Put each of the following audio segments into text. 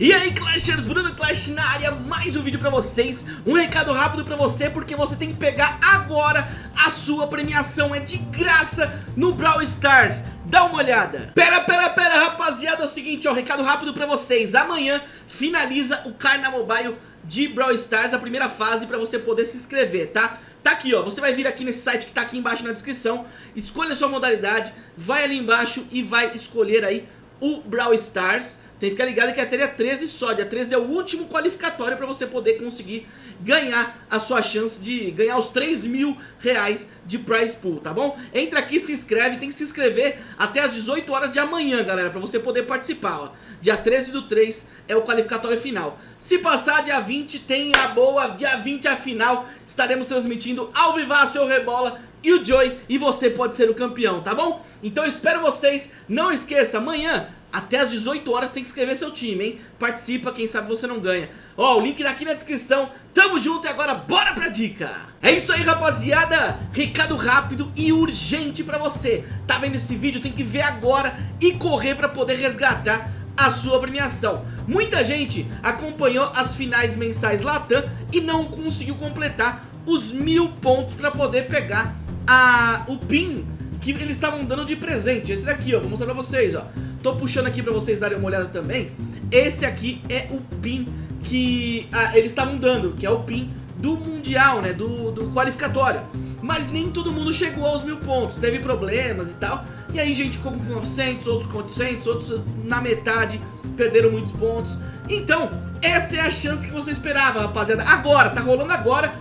E aí Clashers, Bruno Clash na área, mais um vídeo pra vocês. Um recado rápido pra você, porque você tem que pegar agora a sua premiação. É de graça no Brawl Stars. Dá uma olhada. Pera, pera, pera rapaziada, é o seguinte, ó, recado rápido pra vocês. Amanhã finaliza o Carna Mobile de Brawl Stars, a primeira fase pra você poder se inscrever, tá? Tá aqui, ó, você vai vir aqui nesse site que tá aqui embaixo na descrição. Escolha a sua modalidade, vai ali embaixo e vai escolher aí o Brawl Stars tem que ficar ligado que é até dia 13 só, dia 13 é o último qualificatório para você poder conseguir ganhar a sua chance de ganhar os 3 mil reais de prize pool, tá bom? Entra aqui, se inscreve, tem que se inscrever até as 18 horas de amanhã, galera, para você poder participar, ó. Dia 13 do 3 é o qualificatório final. Se passar dia 20, tem a boa, dia 20 a final, estaremos transmitindo ao vivaço o Rebola e o Joy, e você pode ser o campeão, tá bom? Então espero vocês, não esqueça, amanhã até as 18 horas tem que escrever seu time, hein? Participa, quem sabe você não ganha. Ó, o link daqui na descrição. Tamo junto e agora bora pra dica! É isso aí, rapaziada! Recado rápido e urgente pra você. Tá vendo esse vídeo? Tem que ver agora e correr pra poder resgatar a sua premiação. Muita gente acompanhou as finais mensais Latam e não conseguiu completar os mil pontos pra poder pegar a, o PIN que eles estavam dando de presente. Esse daqui, ó, vou mostrar pra vocês, ó. Tô puxando aqui pra vocês darem uma olhada também. Esse aqui é o pin que ah, eles estavam dando, que é o pin do Mundial, né, do, do qualificatório. Mas nem todo mundo chegou aos mil pontos, teve problemas e tal. E aí gente ficou com 900, outros com 800, outros na metade, perderam muitos pontos. Então, essa é a chance que você esperava, rapaziada. Agora, tá rolando agora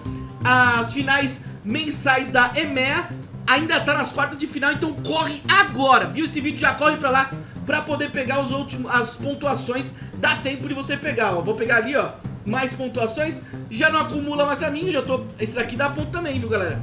as finais mensais da EMEA. Ainda tá nas quartas de final, então corre agora, viu? Esse vídeo já corre pra lá pra poder pegar os últimos, as pontuações, dá tempo de você pegar, ó. Vou pegar ali, ó, mais pontuações, já não acumula mais a mim, já tô... Esse daqui dá ponto também, viu, galera?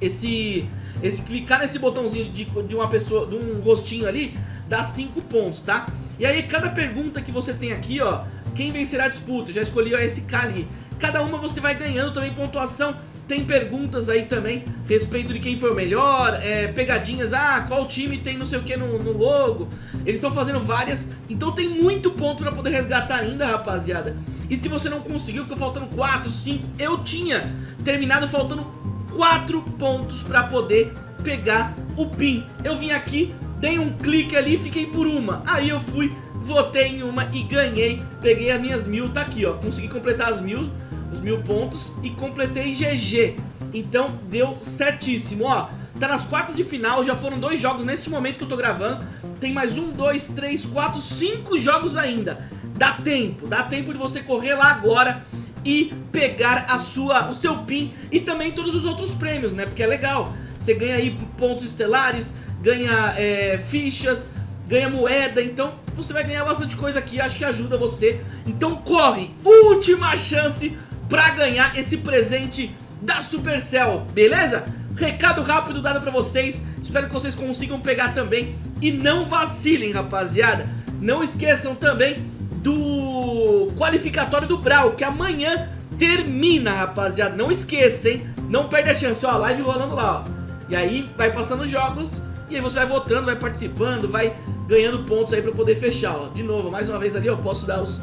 Esse... Esse clicar nesse botãozinho de, de uma pessoa, de um rostinho ali, dá 5 pontos, tá? E aí cada pergunta que você tem aqui, ó, quem vencerá a disputa? Já escolhi ó, esse K ali. Cada uma você vai ganhando também pontuação tem perguntas aí também respeito de quem foi o melhor, é, pegadinhas, ah, qual time tem não sei o que no, no logo. Eles estão fazendo várias, então tem muito ponto pra poder resgatar ainda, rapaziada. E se você não conseguiu, ficou faltando 4, 5, eu tinha terminado faltando 4 pontos pra poder pegar o PIN. Eu vim aqui, dei um clique ali e fiquei por uma. Aí eu fui, votei em uma e ganhei, peguei as minhas mil, tá aqui ó, consegui completar as mil os mil pontos e completei GG. Então deu certíssimo, ó. Tá nas quartas de final, já foram dois jogos nesse momento que eu tô gravando. Tem mais um, dois, três, quatro, cinco jogos ainda. Dá tempo, dá tempo de você correr lá agora e pegar a sua, o seu PIN e também todos os outros prêmios, né? Porque é legal. Você ganha aí pontos estelares, ganha é, fichas, ganha moeda, então você vai ganhar bastante coisa aqui, acho que ajuda você. Então corre, última chance pra ganhar esse presente da Supercell, beleza? Recado rápido dado pra vocês, espero que vocês consigam pegar também e não vacilem, rapaziada. Não esqueçam também do qualificatório do Brawl, que amanhã termina, rapaziada. Não esqueça, hein? Não perde a chance, ó, live rolando lá, ó. E aí vai passando os jogos e aí você vai votando, vai participando, vai ganhando pontos aí pra poder fechar, ó. De novo, mais uma vez ali eu posso dar os,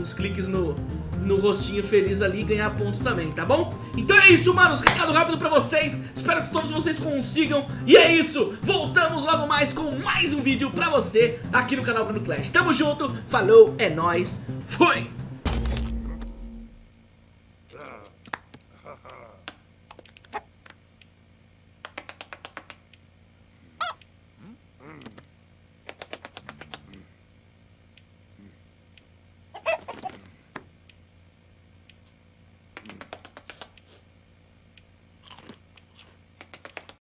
os cliques no, no rostinho feliz ali e ganhar pontos também, tá bom? Então é isso, manos, recado rápido pra vocês, espero que todos vocês consigam, e é isso, voltamos logo mais com mais um vídeo pra você aqui no canal Bruno Clash. Tamo junto, falou, é nóis, fui!